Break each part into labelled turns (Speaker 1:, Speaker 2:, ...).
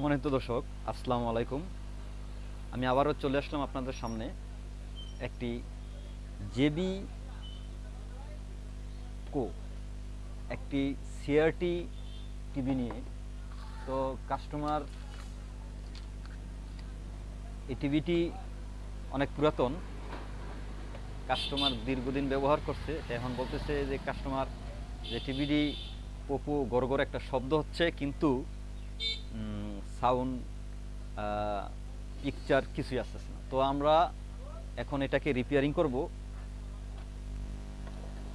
Speaker 1: সম্মানিত দর্শক, আসসালামু আলাইকুম। আমি আবারও চলে আসলাম আপনাদের সামনে একটি জেবি কো, একটি সিআরটি টিভি নিয়ে। তো কাস্টমার এই টিভিটি অনেক পুরাতন কাস্টমার দীর্ঘদিন ব্যবহার করছে। এখন বলতেছে যে কাস্টমার যে টিভিটি পপু গড় একটা শব্দ হচ্ছে, কিন্তু সাউন্ড পিকচার কিছুই আসতেছে না। তো আমরা এখন এটাকে রিপেয়ারিং করব।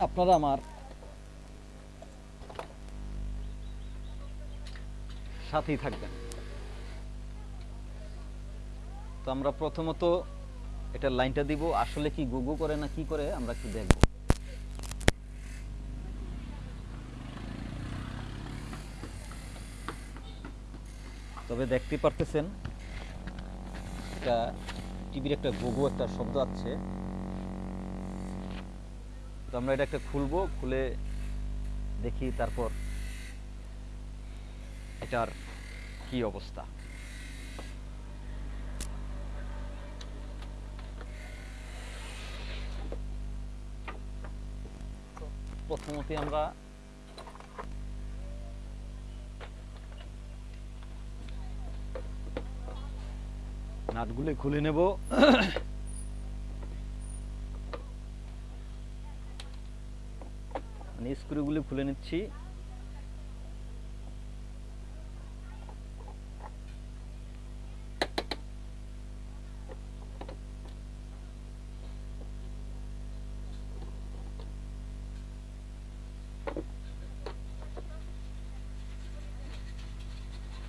Speaker 1: আপনারা আমার সাথেই থাকবেন। তো আমরা প্রথমত এটা লাইনটা দিব। আসলে কি গুগু করে না কি করে, আমরা একটু দেখব। তবে দেখতে পারতেছেন এটা টিভির একটা গুগু একটা শব্দ আছে। তো আমরা এটা একটা খুলবো, খুলে দেখি তারপর এটার কি অবস্থা। প্রথমত আমরা নাটগুলো খুলে নেব। স্ক্রুগুলি খুলে নিচ্ছি।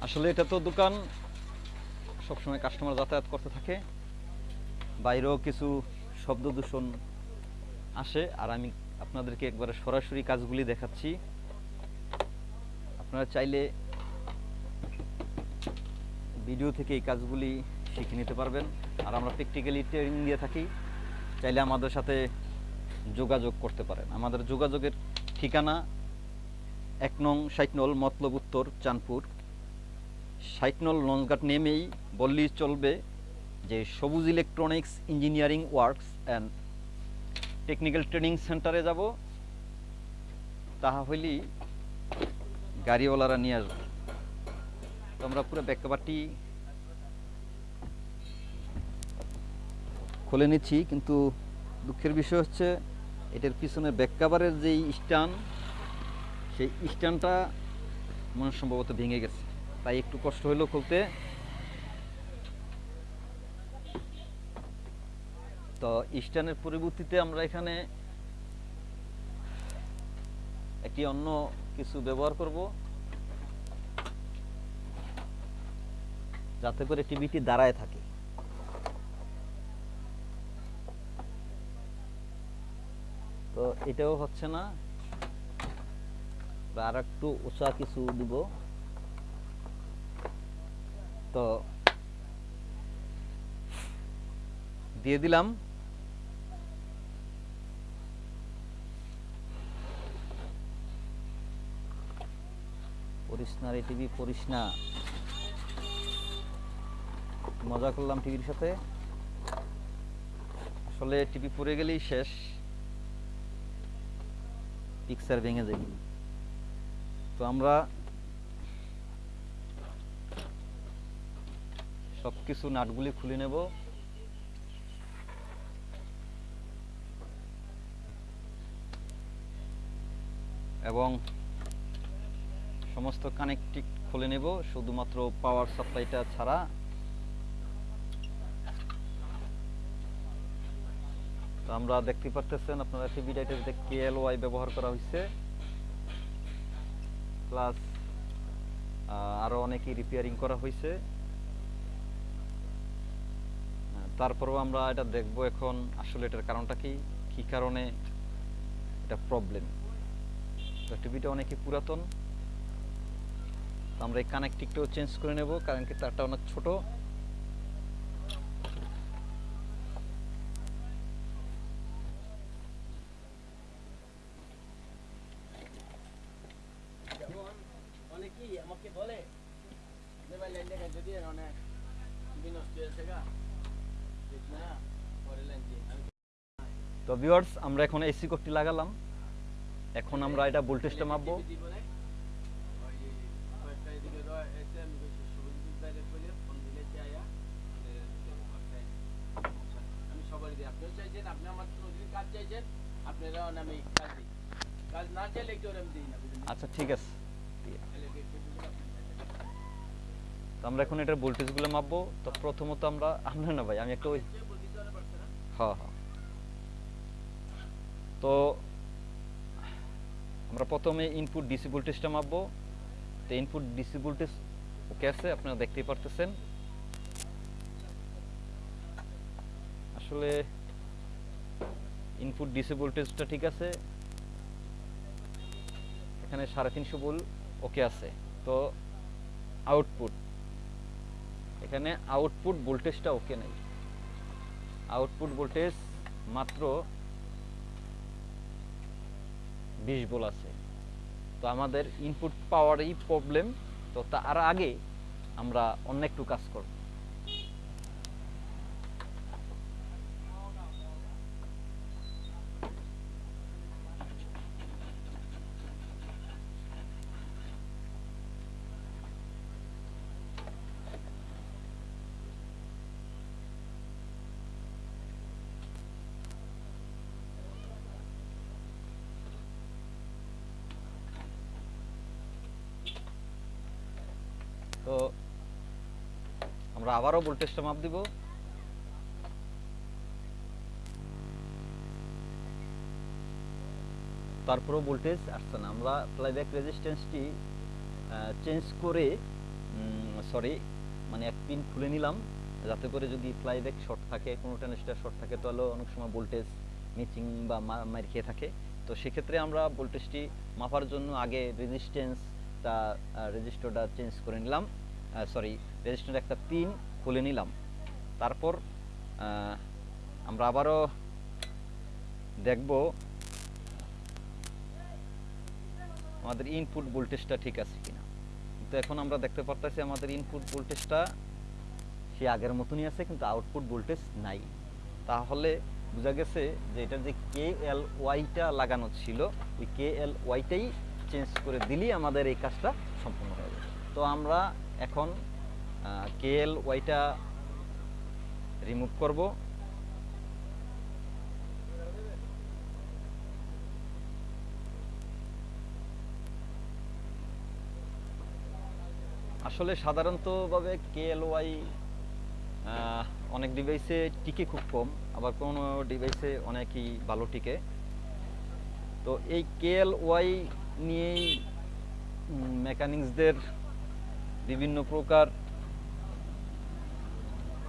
Speaker 1: আসলে এটা তো দোকান সবসময় কাস্টমার যাতায়াত করতে থাকে। বাইরেও কিছু শব্দ দূষণ আসে আর আমি আপনাদেরকে একবারে সরাসরি কাজগুলি দেখাচ্ছি। আপনারা চাইলে ভিডিও থেকে এই কাজগুলি শিখে নিতে পারবেন। আর আমরা প্র্যাকটিক্যালি ট্রেনিং দিয়ে থাকি। চাইলে আমাদের সাথে যোগাযোগ করতে পারেন। আমাদের যোগাযোগের ঠিকানা এক নং সাইটনল মতলব উত্তর চাঁদপুর। ষাটনল লঞ্চঘাট নেমেই বললেই চলবে যে Sabuj electronics engineering works and technical training সেন্টারে যাব। তাহা হইলেই গাড়িওয়ালারা নিয়ে আসবে। তো আমরা পুরো ব্যাককাবারটি খুলে নিচ্ছি, কিন্তু দুঃখের বিষয় হচ্ছে এটার পিছনে ব্যাককাভারের যেই স্ট্যান্ড, সেই স্ট্যান্ডটা মনে সম্ভবত ভেঙে গেছে। তাই একটু কষ্ট হলো খুলতে। তো স্ট্যান্ডের পরিবর্তিতে আমরা এখানে একটি অন্য কিছু ব্যবহার করব। যাতে করে টিভিটি দাঁড়ায় থাকে। তো এটাও হচ্ছে না। আর একটু উঁচা কিছু দিব। তো দিয়ে দিলাম। পড়িস না রে টিভি পড়িস না মজা করলাম টিভির সাথে। আসলে টিভি পড়ে গেলেই শেষ। পিকচার ভেঙে যাবে তো আমরা সব কিছু নাটগুলি খুলে নেব। এবং সমস্ত কানেক্টিক খুলে নেব, শুধুমাত্র পাওয়ার সাপ্লাইটা ছাড়া। তো আমরা দেখতে পারতেছেন, আপনারা টিভি যে কেএলওয়াই ব্যবহার করা হয়েছে প্লাস আরও অনেকই রিপেয়ারিং করা হয়েছে তারপরেও আমরা এটা দেখব এখন আসলে এটার কারণটা কি? কি কারণে এটা প্রবলেম তো টিভিটা অনেকই পুরাতন। আমরা এই কানেক্টিকটাও চেঞ্জ করে নেব, কারণ কি তারটা অনেক ছোট।
Speaker 2: আমাকে অনেক বিনষ্ট হয়েছে গা ঠিক না পরে লাইন দিয়ে আমি
Speaker 1: তো ভিউয়ার্স আমরা এখন এসি কোডটি লাগালাম। এখন আমরা এটা ভোল্টেজটা মাপবো আচ্ছা ঠিক আছে
Speaker 2: তাহলে কি একটু দিলে আপনি চাইছেন।
Speaker 1: তো আমরা এখন এটার ভোল্টেজগুলো মাপবো। তো প্রথমত আমরা আমরা না ভাই, আমি একটা ওই হ্যাঁ হ্যাঁ। তো আমরা প্রথমে ইনপুট ডিসি ভোল্টেজটা মাপবো। তো ইনপুট ডিসি ভোল্টেজ ওকে আছে, আপনারা দেখতেই পারতেছেন। আসলে ইনপুট ডিসি ভোল্টেজটা ঠিক আছে। এখানে সাড়ে তিনশো ভোল্ট ওকে আছে। তো আউটপুট এখানে আউটপুট ভোল্টেজটা ওকে নেই। আউটপুট ভোল্টেজ মাত্র বিশ বোল আছে। তো আমাদের ইনপুট পাওয়ারই প্রবলেম তো তার আগে আমরা অন্য একটু কাজ করব তো আমরা আবারও ভোল্টেজটা মাপ দিব। তারপরেও ভোল্টেজ আসছে না। আমরা প্লাইব্যাক রেজিস্ট্যান্সটি চেঞ্জ করে সরি মানে এক পিন খুলে নিলাম। যাতে করে যদি প্লাইব্যাক শর্ট থাকে, কোনো ট্রানজিস্টার শর্ট থাকে, তাহলে অনেক সময় ভোল্টেজ মিচিং বা মার খেয়ে থাকে। তো সেক্ষেত্রে আমরা ভোল্টেজটি মাপার জন্য আগে রেজিস্ট্যান্স রেজিস্ট্যান্সটা রেজিস্টারটা চেঞ্জ করে নিলাম। সরি রেজিস্টার একটা পিন খুলে নিলাম। তারপর আমরা আবারও দেখব আমাদের ইনপুট ভোল্টেজটা ঠিক আছে কিনা। কিন্তু এখন আমরা দেখতে পারতেছি আমাদের ইনপুট ভোল্টেজটা সে আগের মতনই আছে, কিন্তু আউটপুট ভোল্টেজ নাই। তাহলে বোঝা গেছে যে এটা যে কে এল ওয়াইটা লাগানো ছিল, ওই কে এল ওয়াইটাই চেঞ্জ করে দিলেই আমাদের এই কাজটা সম্পূর্ণ হয়ে যাবে। তো আমরা এখন কে এল ওয়াইটা রিমুভ করব। আসলে সাধারণতভাবে কেএলওয়াই অনেক ডিভাইসে টিকে খুব কম, আবার কোনো ডিভাইসে অনেকই ভালো টিকে। তো এই কেএলওয়াই নিয়েই মেকানিক্সদের বিভিন্ন প্রকার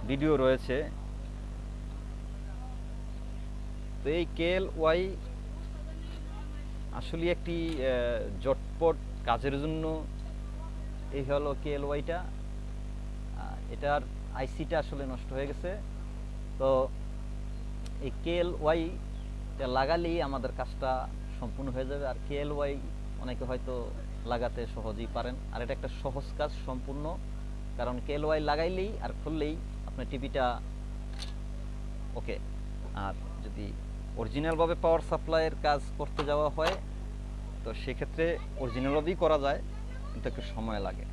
Speaker 1: ভিডিও রয়েছে। তো এই কেএল ওয়াই আসলে একটি জটপট কাজের জন্য এই হলো কেএল ওয়াইটা। এটার আইসিটা আসলে নষ্ট হয়ে গেছে। তো এই কেএলওয়াইটা লাগালেই আমাদের কাজটা সম্পূর্ণ হয়ে যাবে। আর কেএল ওয়াই অনেকে হয়তো লাগাতে সহজেই পারেন। আর এটা একটা সহজ কাজ সম্পূর্ণ, কারণ কেএলওয়াই লাগাইলেই আর খুললেই আপনার টিভিটা ওকে। আর যদি অরিজিনালভাবে পাওয়ার সাপ্লাইয়ের কাজ করতে যাওয়া হয়, তো সেক্ষেত্রে অরিজিনালভাবেই করা যায়, কিন্তু একটু সময় লাগে।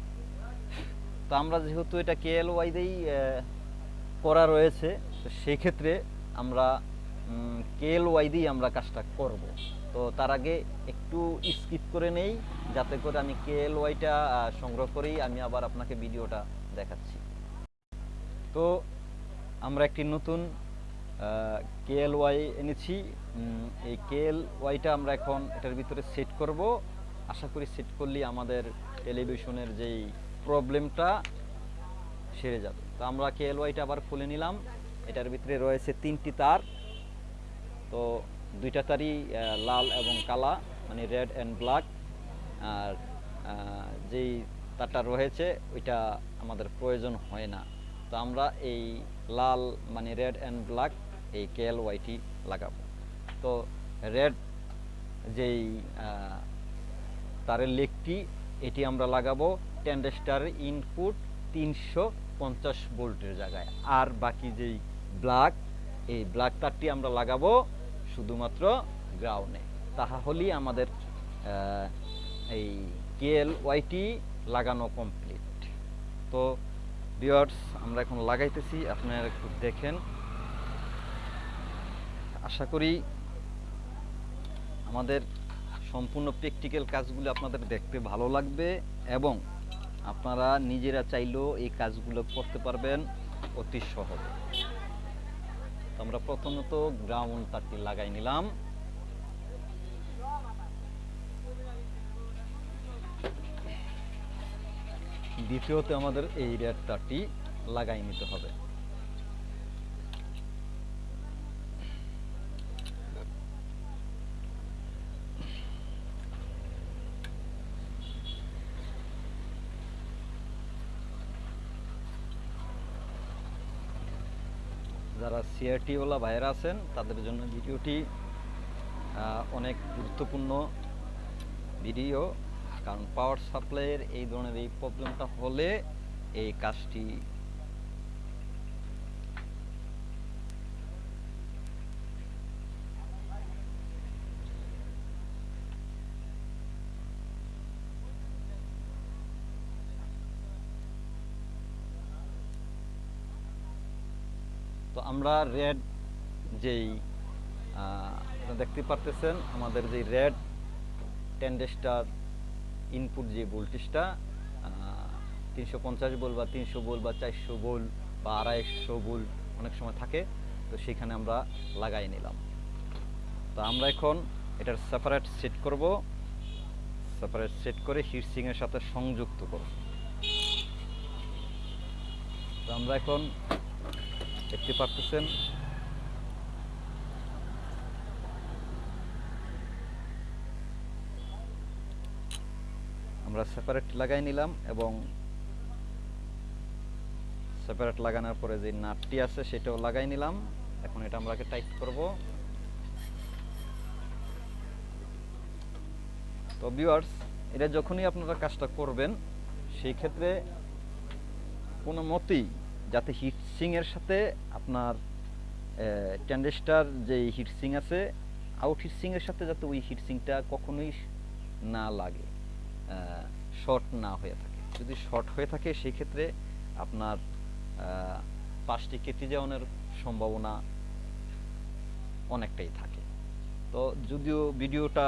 Speaker 1: তো আমরা যেহেতু এটা কেএলওয়াই দিয়েই করা রয়েছে, তো সেই ক্ষেত্রে আমরা কেএলওয়াই দিয়েই আমরা কাজটা করব। তো তার আগে একটু স্কিপ করে নেই, যাতে করে আমি কেএলওয়াইটা সংগ্রহ করেই আমি আবার আপনাকে ভিডিওটা দেখাচ্ছি। তো আমরা একটি নতুন কেএলওয়াই এনেছি। এই কেএলওয়াইটা আমরা এখন এটার ভিতরে সেট করব। আশা করি সেট করলেই আমাদের টেলিভিশনের যেই প্রবলেমটা সেরে যাবে। তো আমরা কেএলওয়াইটা আবার খুলে নিলাম। এটার ভিতরে রয়েছে তিনটি তার। তো দুইটা তারই লাল এবং কালা মানে রেড অ্যান্ড ব্ল্যাক আর যেই তারটা রয়েছে, ওইটা আমাদের প্রয়োজন হয় না। তো আমরা এই লাল মানে রেড অ্যান্ড ব্ল্যাক এই কেএল ওয়াইটি লাগাবো। তো রেড যেই তারের লেগটি এটি আমরা লাগাবো টেন্ডেস্টারের ইনপুট তিনশো পঞ্চাশ ভোল্টের জায়গায়। আর বাকি যেই ব্ল্যাক এই ব্ল্যাক তারটি আমরা লাগাবো শুধুমাত্র গ্রাউনে তাহা হলেই আমাদের এই কেএল ওয়াইটি লাগানো কমপ্লিট তো বিয়ার্স আমরা এখন লাগাইতেছি, আপনারা একটু দেখেন। আশা করি আমাদের সম্পূর্ণ প্র্যাকটিক্যাল কাজগুলো আপনাদের দেখতে ভালো লাগবে এবং আপনারা নিজেরা চাইলেও এই কাজগুলো করতে পারবেন অতি সহজে। তো আমরা প্রথমত গ্রাউন্ড তারটি লাগাই নিলাম। দ্বিতীয়তে আমাদের এই রেড তারটি লাগাই নিতে হবে। যারা সিআরটিওলা ভাইয়েরা আছেন, তাদের জন্য ভিডিওটি অনেক গুরুত্বপূর্ণ ভিডিও। কারণ পাওয়ার সাপ্লাইয়ের এই ধরনের এই প্রবলেমটা হলে এই কাজটি আমরা রেড যেই আপনারা দেখতে পারতেছেন, আমাদের যে রেড টেন্ডেস্টার ইনপুট যে ভোল্টেজটা তিনশো পঞ্চাশ বোল বা তিনশো বোল বা চারশো বোল বা আড়াইশো বোল অনেক সময় থাকে, তো সেখানে আমরা লাগাই নিলাম। তো আমরা এখন এটার সেপারেট সেট করব সেপারেট সেট করে হিটসিংয়ের সাথে সংযুক্ত করব। তো আমরা এখন দেখতে পারতেছেন। আমরা সেপারেট লাগাই নিলাম এবং সেপারেট লাগানোর পরে যে নাটটি আছে সেটাও লাগাই নিলাম। এখন এটা আমরা টাইট করব। তো ভিউয়ার্স এটা যখনই আপনারা কাজটা করবেন, সেই ক্ষেত্রে কোনো মতেই যাতে হিটসিং এর সাথে আপনার ট্যান্ডেস্টার যে হিটসিং আছে আউট হিটসিং এর সাথে যাতে ওই হিট হিটসিংটা কখনোই না লাগে শর্ট না হয়ে থাকে। যদি শর্ট হয়ে থাকে সেই ক্ষেত্রে আপনার পাশটি কেটে যাওয়ার সম্ভাবনা অনেকটাই থাকে। তো যদিও ভিডিওটা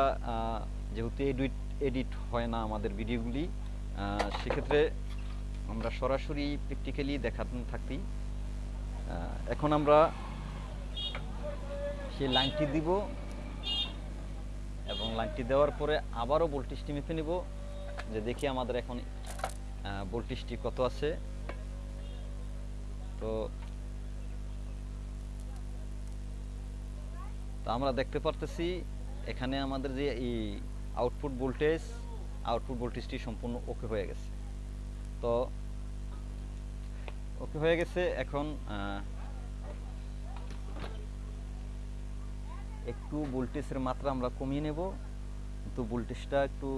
Speaker 1: যেহেতু এডিট এডিট হয় না আমাদের ভিডিওগুলি সেক্ষেত্রে আমরা সরাসরি প্র্যাকটিক্যালি দেখাতে থাকি এখন আমরা সেই লাইনটি দিব এবং লাইনটি দেওয়ার পরে আবারও ভোল্টেজটি মেপে নিব। যে দেখি আমাদের এখন ভোল্টেজটি কত আছে। তো তো আমরা দেখতে পারতেছি এখানে আমাদের যে এই আউটপুট ভোল্টেজ আউটপুট ভোল্টেজটি সম্পূর্ণ ওকে হয়ে গেছে। তো ওকে হয়ে গেছে। এখন একটু ভোল্টেজের মাত্রা আমরা কমিয়ে নেব। কিন্তু ভোল্টেজটা একটু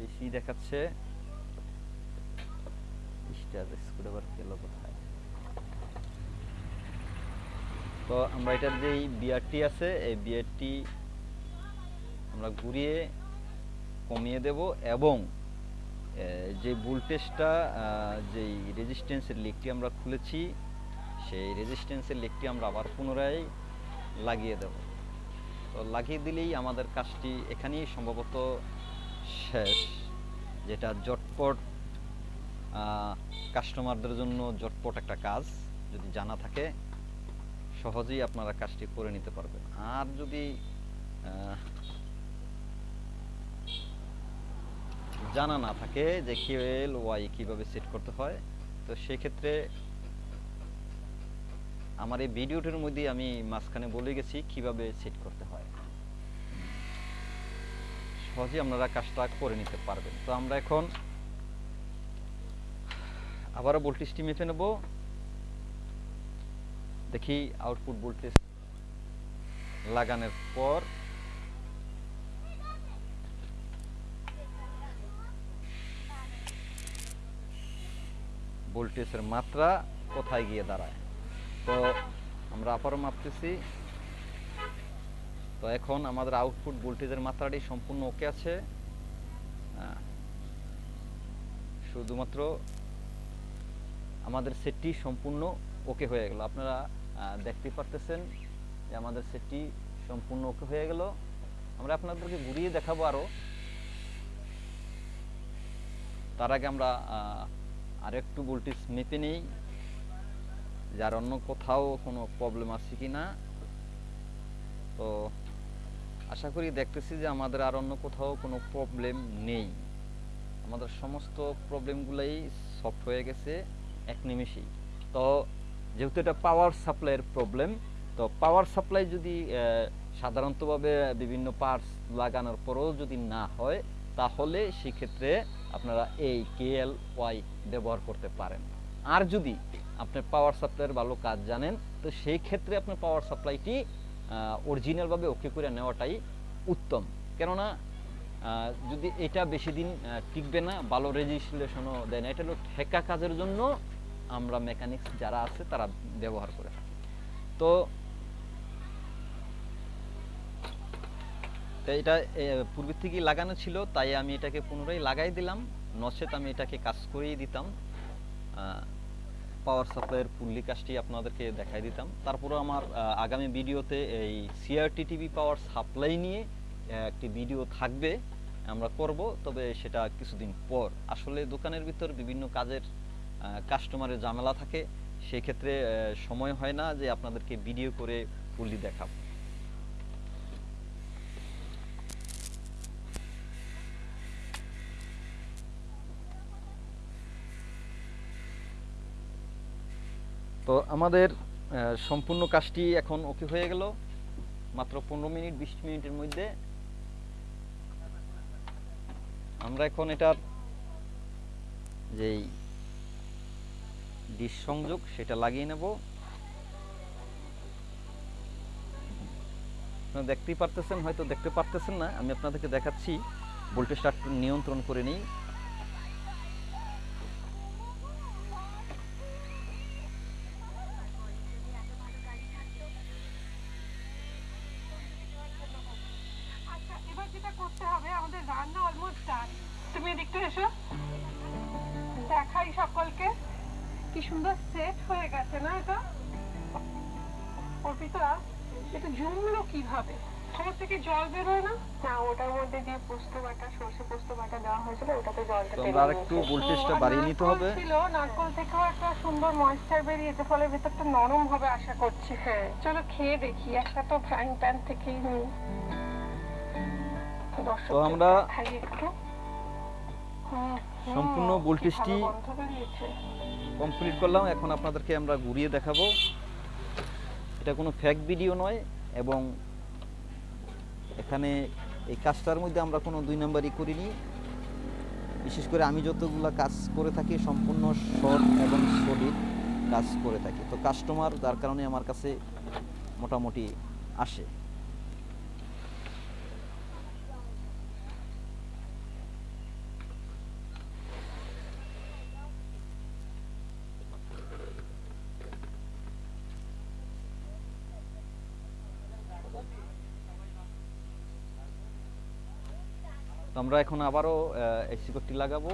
Speaker 1: বেশি দেখাচ্ছে। তো আমরা এটার যে বিআরটি আছে, এই বিআরটি আমরা ঘুরিয়ে কমিয়ে দেব এবং যে ভোল্টেজটা যেই রেজিস্ট্যান্সের লিকটি আমরা খুলেছি, সেই রেজিস্ট্যান্সের লিকটি আমরা আবার পুনরায় লাগিয়ে দেব। তো লাগিয়ে দিলেই আমাদের কাজটি এখানেই সম্ভবত শেষ, যেটা জটপট কাস্টমারদের জন্য জটপট একটা কাজ, যদি জানা থাকে, সহজেই আপনারা কাজটি করে নিতে পারবেন। আর যদি জানা না থাকে যে কিউএল ওয়াই কীভাবে সেট করতে হয়। তো সেক্ষেত্রে আমার এই ভিডিওটির মধ্যে আমি মাঝখানে বলে গেছি কীভাবে সেট করতে হয়। সহজেই আপনারা কাজটা করে নিতে পারবেন। তো আমরা এখন আবারও ভোল্টেজটি মেপে নেব। দেখি আউটপুট ভোল্টেজ লাগানোর পর ভোল্টেজের মাত্রা কোথায় গিয়ে দাঁড়ায়? তো আমরা আবারও মাপতেছি। তো এখন আমাদের আউটপুট ভোল্টেজের মাত্রাটি সম্পূর্ণ ওকে আছে। আহ, শুধুমাত্র আমাদের সেটটি সম্পূর্ণ ওকে হয়ে গেল। আপনারা দেখতে পারতেছেন যে আমাদের সেটটি সম্পূর্ণ ওকে হয়ে গেল। আমরা আপনাদেরকে ঘুরিয়ে দেখাবো আরও। তার আগে আমরা আহ, আরেকটু ভোল্টেজ মেপে নেই। যার অন্য কোথাও কোনো প্রবলেম আছে কি না তো আশা করি দেখতেছি যে আমাদের আর অন্য কোথাও কোনো প্রবলেম নেই। আমাদের সমস্ত প্রবলেমগুলোই সফট হয়ে গেছে এক নিমেষেই। তো যেহেতু এটা পাওয়ার সাপ্লাইয়ের প্রবলেম তো পাওয়ার সাপ্লাই যদি সাধারণতভাবে বিভিন্ন পার্টস লাগানোর পরেও যদি না হয় তাহলে সেক্ষেত্রে আপনারা এই কেএল ওয়াই ব্যবহার করতে পারেন। আর যদি আপনি পাওয়ার সাপ্লাইয়ের ভালো কাজ জানেন, তো সেই ক্ষেত্রে আপনি পাওয়ার সাপ্লাইটি অরিজিনালভাবে ওকে করে নেওয়াটাই উত্তম। কেননা যদি এটা বেশি দিন টিকবে না, ভালো রেজিস্ট্রেশনও দেয় না, এটা হলো ঠেকা কাজের জন্য আমরা মেকানিক্স যারা আছে তারা ব্যবহার করে তো এটা পূর্বের থেকেই লাগানো ছিল, তাই আমি এটাকে পুনরায় লাগাই দিলাম। নচেত আমি এটাকে কাজ করিয়ে দিতাম। পাওয়ার সাপ্লাইয়ের পুল্লি কাজটি আপনাদেরকে দেখাই দিতাম। তারপরে আমার আগামী ভিডিওতে এই সিআরটি টিভি পাওয়ার সাপ্লাই নিয়ে একটি ভিডিও থাকবে, আমরা করব। তবে সেটা কিছুদিন পর। আসলে দোকানের ভিতর বিভিন্ন কাজের কাস্টমারের ঝামেলা থাকে। সেক্ষেত্রে সময় হয় না যে আপনাদেরকে ভিডিও করে পুল্লি দেখাবো। তো আমাদের সম্পূর্ণ কাজটি এখন ওকে হয়ে গেল। মাত্র পনেরো মিনিট, বিশ মিনিটের মধ্যে। আমরা এখন এটার যেই ডিশ সংযোগ, সেটা লাগিয়ে নেব। আপনারা দেখতেই পারতেছেন, হয়তো দেখতে পারতেছেন না, আমি আপনাদেরকে দেখাচ্ছি। ভোল্টেজটা নিয়ন্ত্রণ করে নিই।
Speaker 3: এটা জমলো কীভাবে? খবর থেকে জল বেরোয় না?
Speaker 4: না ওটার মধ্যে যে পোস্ত বাটা সর্ষে পোস্ত বাটা দেওয়া হয়েছিল ওটাতে জলটা নিয়েছে।
Speaker 1: ভোল্টেজটা বাড়িয়ে নিতে হবে।
Speaker 3: ছিল নারকোল থেকেও একটা সুন্দর ময়েশ্চার বেরিয়েছে ফলে ভেতরটা নরম হবে আশা করছি।
Speaker 4: হ্যাঁ।
Speaker 3: চলো খেয়ে দেখি একটা তো ফ্রাইং প্যান থেকেই নিই।
Speaker 1: তো আমরা-
Speaker 4: একটু।
Speaker 1: সম্পূর্ণ ভোল্টেজটি। কমপ্লিট করলাম। এখন আপনাদেরকে আমরা ঘুরিয়ে দেখাবো। এটা কোনো ফ্যাক ভিডিও নয় এবং এখানে এই কাজটার মধ্যে আমরা কোনো দুই নাম্বারই করিনি। বিশেষ করে আমি যতগুলো কাজ করে থাকি, সম্পূর্ণ শর্ট এবং সলিড কাজ করে থাকি। তো কাস্টমার যার কারণে আমার কাছে মোটামুটি আসে। আমরা এখন আবারও এসি কোডটি লাগাবো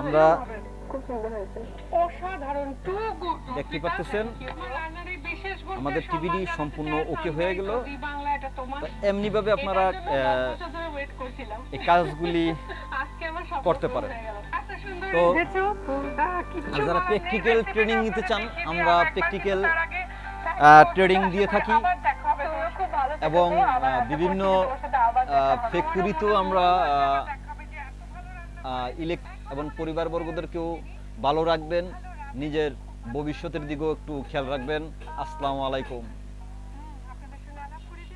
Speaker 1: আমরা
Speaker 3: হবে।
Speaker 4: খুব সুন্দর হয়েছে
Speaker 3: অসাধারণ টু গুড
Speaker 1: দেখতে পাচ্ছেন আমাদের TVD সম্পূর্ণ okay হয়ে গেল। এমনিভাবে আপনারা। এই কাজগুলি
Speaker 3: আজকে আমার স্বপ্ন
Speaker 1: করতে পারেন। তো আর যারা
Speaker 3: বলার নেই,
Speaker 1: practical
Speaker 3: recipe
Speaker 1: training
Speaker 3: টা
Speaker 1: নিতে চান, আমরা
Speaker 3: দিও, বন্ধুরা,
Speaker 1: দিয়ে থাকি। এবং বিভিন্ন। ফ্যাক্টরিতেও আমরা ইলেক এবং পরিবারবর্গদেরকেও ভালো রাখবেন। নিজের ভবিষ্যতের দিকেও একটু খেয়াল রাখবেন। আসসালামু আলাইকুম।